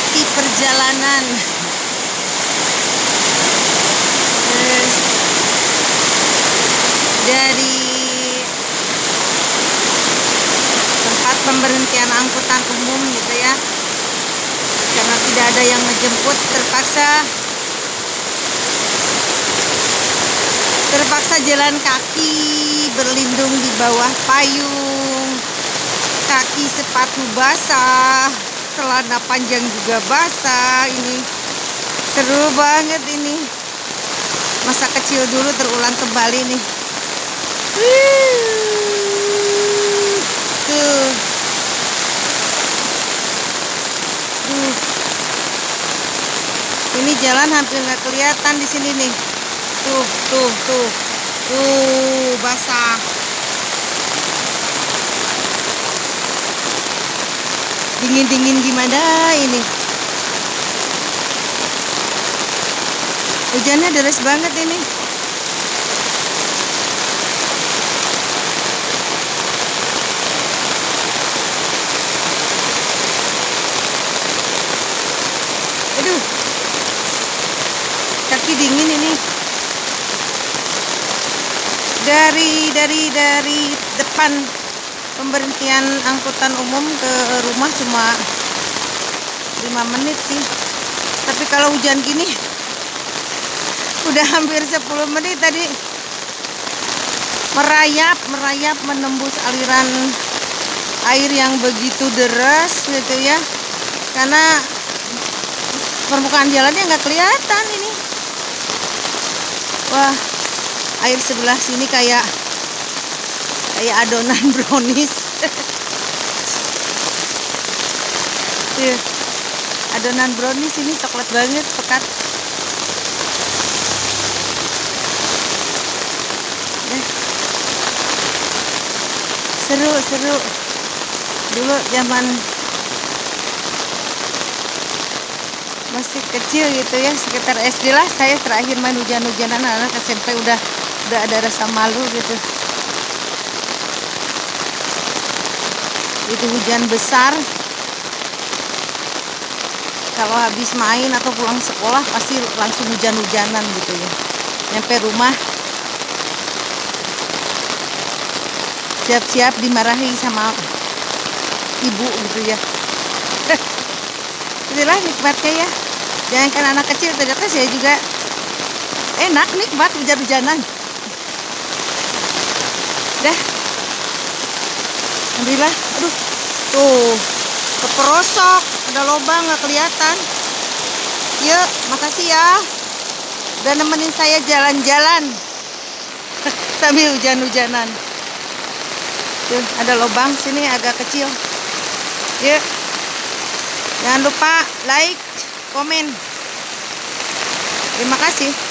menikmati perjalanan. Dari tempat pemberhentian angkutan umum gitu ya. Karena tidak ada yang menjemput terpaksa terpaksa jalan kaki berlindung di bawah payung kaki sepatu basah celana panjang juga basah ini. Seru banget ini. Masa kecil dulu terulang kembali nih. Tuh. Ini jalan hampir nggak kelihatan di sini nih. Tuh tuh tuh. Tuh basah dingin dingin gimana ini? Hujannya deras banget ini. Aduh. Kaki dingin ini. Dari dari dari depan pemberhentian angkutan umum ke rumah cuma 5 menit sih. Tapi kalau hujan gini udah hampir 10 menit tadi. Merayap merayap menembus aliran air yang begitu deras gitu ya. Karena permukaan jalannya nggak kelihatan ini. Wah air sebelah sini kayak kayak adonan brownies. Tuh, adonan brownies ini coklat banget pekat. Seru seru. Dulu zaman masih kecil gitu ya sekitar SD lah saya terakhir main hujan-hujanan anak SMP udah udah ada rasa malu gitu itu hujan besar. Kalau habis main atau pulang sekolah pasti langsung hujan-hujanan gitu ya. Nyampe rumah. Siap-siap dimarahi sama ibu gitu ya. Itulah nikmatnya ya. Jangan kan anak kecil ternyata saya juga enak nikmat hujan-hujanan. Dah Alhamdulillah. Aduh. Tuh keperosok. Ada lubang nggak kelihatan. Yuk makasih ya. Udah nemenin saya jalan-jalan. Sambil hujan-hujanan. Tuh ada lubang sini agak kecil. Yuk jangan lupa like komen. Terima kasih